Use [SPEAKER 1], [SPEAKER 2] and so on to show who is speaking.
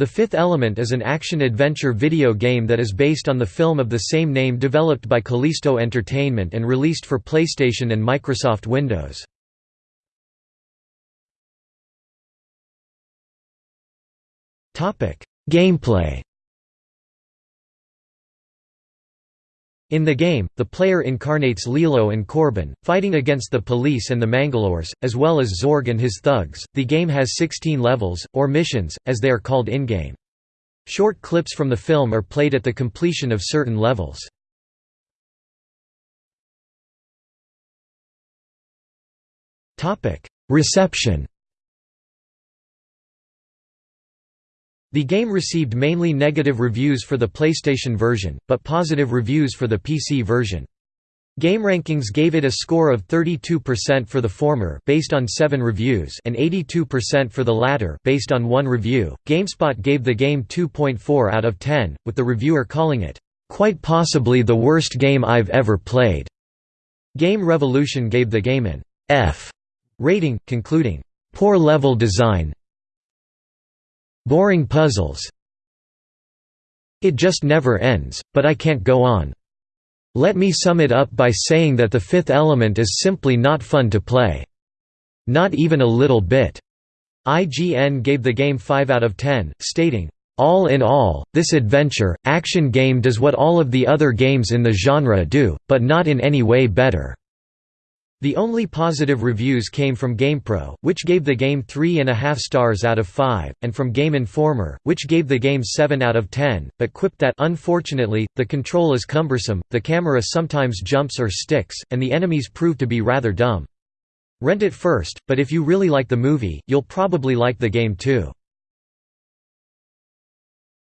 [SPEAKER 1] The Fifth Element is an action-adventure video game that is based on the film of the same name developed by Kalisto Entertainment and released for PlayStation and Microsoft Windows. Gameplay In the game, the player incarnates Leeloo and Korben, fighting against the police and the Mangalores, as well as Zorg and his thugs. The game has 16 levels, or missions, as they are called in-game. Short clips from the film are played at the completion of certain levels. Reception The game received mainly negative reviews for the PlayStation version, but positive reviews for the PC version. GameRankings gave it a score of 32% for the former based on 7 reviews and 82% for the latter based on 1 review. GameSpot gave the game 2.4 out of 10, with the reviewer calling it quite possibly the worst game I've ever played. Game Revolution gave the game an F rating, concluding poor level design, Boring puzzles. It just never ends, but I can't go on. Let me sum it up by saying that the fifth element is simply not fun to play. Not even a little bit. IGN gave the game 5 out of 10, stating, all in all, this adventure, action game does what all of the other games in the genre do, but not in any way better. The only positive reviews came from GamePro, which gave the game 3.5 stars out of 5, and from Game Informer, which gave the game 7 out of 10, but quipped that unfortunately, the control is cumbersome, the camera sometimes jumps or sticks, and the enemies prove to be rather dumb. Rent it first, but if you really like the movie, you'll probably like the game too.